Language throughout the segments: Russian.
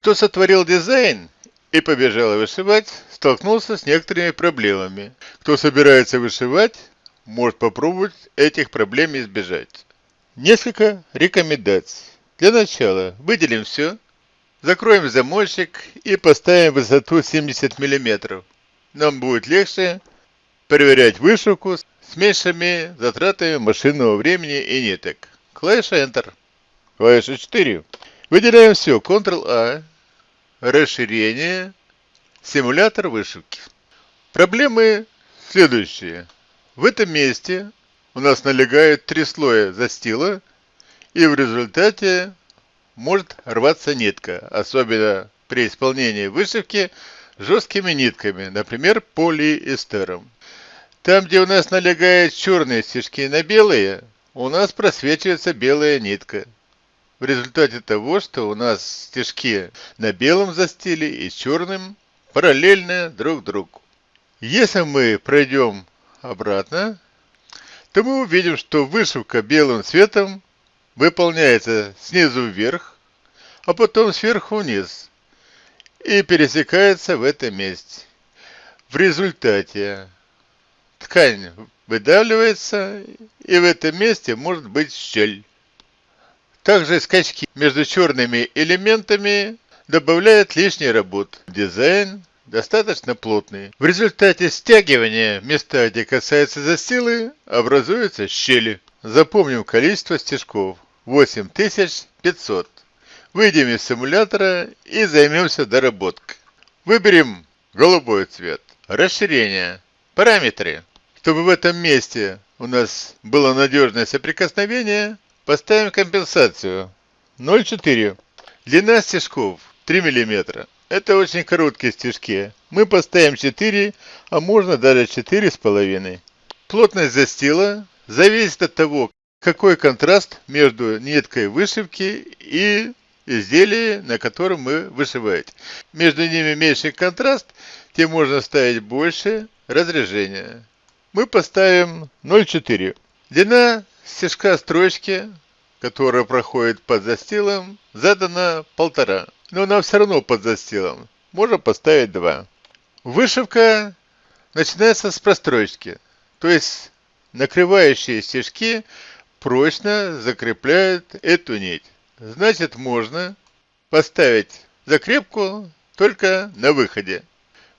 Кто сотворил дизайн и побежал вышивать, столкнулся с некоторыми проблемами. Кто собирается вышивать, может попробовать этих проблем избежать. Несколько рекомендаций. Для начала выделим все, закроем замочек и поставим высоту 70 мм. Нам будет легче проверять вышивку с меньшими затратами машинного времени и ниток. Клавиша Enter. Клавиша 4. Выделяем все. Ctrl-A. Расширение. Симулятор вышивки. Проблемы следующие. В этом месте у нас налегает три слоя застила, и в результате может рваться нитка, особенно при исполнении вышивки жесткими нитками, например, полиэстером. Там, где у нас налегают черные стежки на белые, у нас просвечивается белая нитка. В результате того, что у нас стежки на белом застиле и черным параллельны друг другу. Если мы пройдем обратно, то мы увидим, что вышивка белым цветом выполняется снизу вверх, а потом сверху вниз и пересекается в этом месте. В результате ткань выдавливается, и в этом месте может быть щель. Также скачки между черными элементами добавляют лишней работы. Дизайн достаточно плотный. В результате стягивания места, где касается застилы, образуются щели. Запомним количество стежков. 8500. Выйдем из симулятора и займемся доработкой. Выберем голубой цвет. Расширение. Параметры. Чтобы в этом месте у нас было надежное соприкосновение, поставим компенсацию 0,4. Длина стежков 3 мм. Это очень короткие стежки. Мы поставим 4, а можно даже 4,5. Плотность застила зависит от того, какой контраст между ниткой вышивки и изделием, на котором мы вышиваете. Между ними меньший контраст, тем можно ставить больше разрежения. Мы поставим 0,4. Длина стежка строчки, которая проходит под застилом, задана полтора но нам все равно под застилом. Можно поставить 2. Вышивка начинается с прострочки, то есть накрывающие стежки прочно закрепляют эту нить. Значит, можно поставить закрепку только на выходе.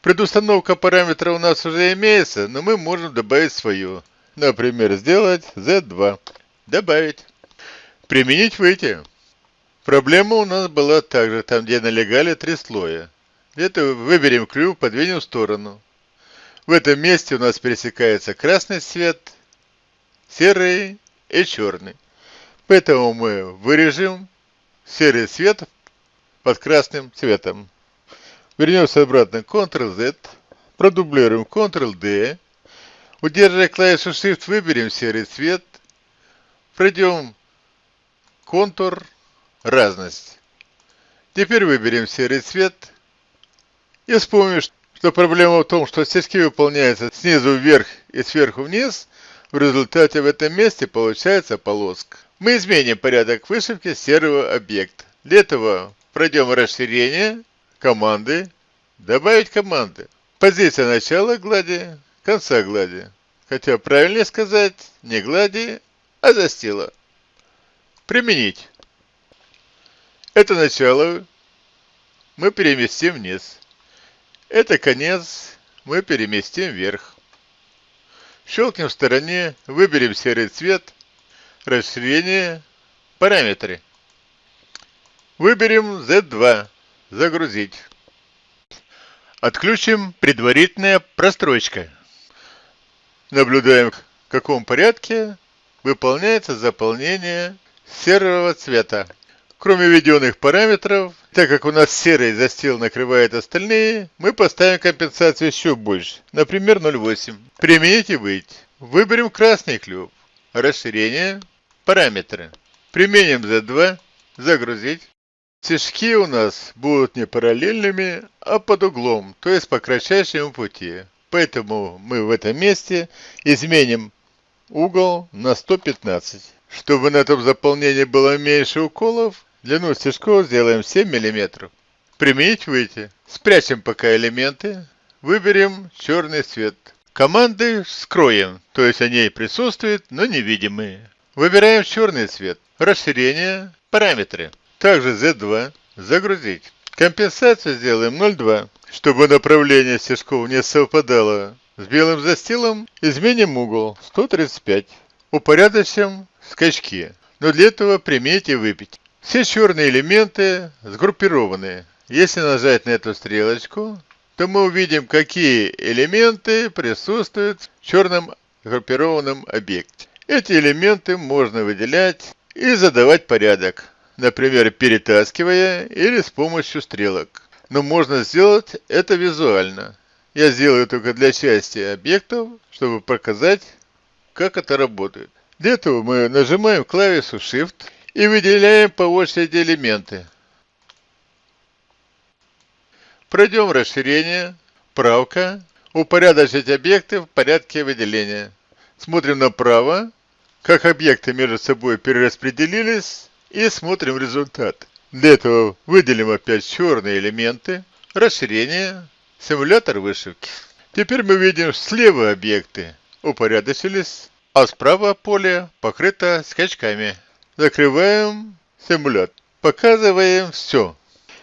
Предустановка параметра у нас уже имеется, но мы можем добавить свою. Например, сделать Z2. Добавить. Применить выйти. Проблема у нас была также там, где налегали три слоя. Это выберем клюв, подвинем в сторону. В этом месте у нас пересекается красный цвет, серый и черный. Поэтому мы вырежем серый цвет под красным цветом. Вернемся обратно Ctrl-Z, продублируем Ctrl-D, удерживая клавишу Shift, выберем серый цвет, пройдем контур, разность. Теперь выберем серый цвет и вспомним, что проблема в том, что стежки выполняются снизу вверх и сверху вниз, в результате в этом месте получается полоска. Мы изменим порядок вышивки серого объекта. Для этого пройдем расширение, команды, добавить команды. Позиция начала глади, конца глади. Хотя правильнее сказать не глади, а застила. Применить. Это начало мы переместим вниз. Это конец мы переместим вверх. Щелкнем в стороне, выберем серый цвет, расширение, параметры. Выберем Z2, загрузить. Отключим предварительная прострочка. Наблюдаем, в каком порядке выполняется заполнение серого цвета. Кроме введенных параметров, так как у нас серый застил накрывает остальные, мы поставим компенсацию еще больше, например 0,8. Применить и выйти. Выберем красный клюв. Расширение. Параметры. Применим Z2. Загрузить. Стежки у нас будут не параллельными, а под углом, то есть по кратчайшему пути. Поэтому мы в этом месте изменим угол на 115. Чтобы на этом заполнении было меньше уколов, Длину стежков сделаем 7 мм. Применить выйти. Спрячем пока элементы. Выберем черный цвет. Команды скроем, то есть они присутствуют, но невидимые. Выбираем черный цвет. Расширение, параметры. Также Z2. Загрузить. Компенсацию сделаем 0,2, чтобы направление стежков не совпадало с белым застилом. Изменим угол 135. Упорядочим скачки. Но для этого примите выпить. Все черные элементы сгруппированы. Если нажать на эту стрелочку, то мы увидим, какие элементы присутствуют в черном группированном объекте. Эти элементы можно выделять и задавать порядок, например, перетаскивая или с помощью стрелок. Но можно сделать это визуально. Я сделаю только для части объектов, чтобы показать, как это работает. Для этого мы нажимаем клавишу Shift и выделяем по очереди элементы. Пройдем расширение, правка, упорядочить объекты в порядке выделения. Смотрим направо, как объекты между собой перераспределились и смотрим результат. Для этого выделим опять черные элементы, расширение, симулятор вышивки. Теперь мы видим слева объекты упорядочились, а справа поле покрыто скачками. Закрываем симулятор. Показываем все.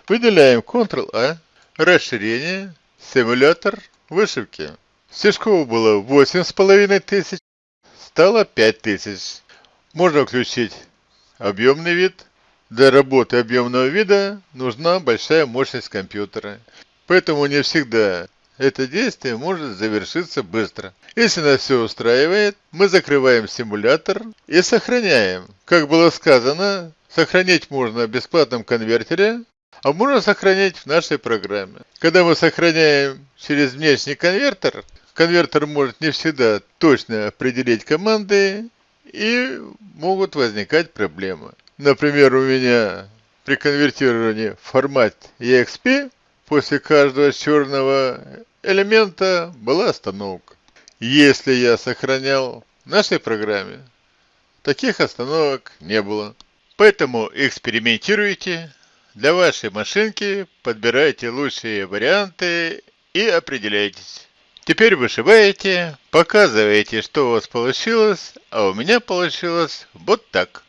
Выделяем Ctrl-A, расширение, симулятор вышивки. Стежков было 8,5 тысяч, стало 5 тысяч. Можно включить объемный вид. Для работы объемного вида нужна большая мощность компьютера. Поэтому не всегда это действие может завершиться быстро. Если нас все устраивает, мы закрываем симулятор и сохраняем. Как было сказано, сохранить можно в бесплатном конвертере, а можно сохранять в нашей программе. Когда мы сохраняем через внешний конвертер, конвертер может не всегда точно определить команды и могут возникать проблемы. Например, у меня при конвертировании в формат EXP после каждого черного элемента была остановка. Если я сохранял в нашей программе, таких остановок не было. Поэтому экспериментируйте, для вашей машинки подбирайте лучшие варианты и определяйтесь. Теперь вышиваете, показываете, что у вас получилось, а у меня получилось вот так.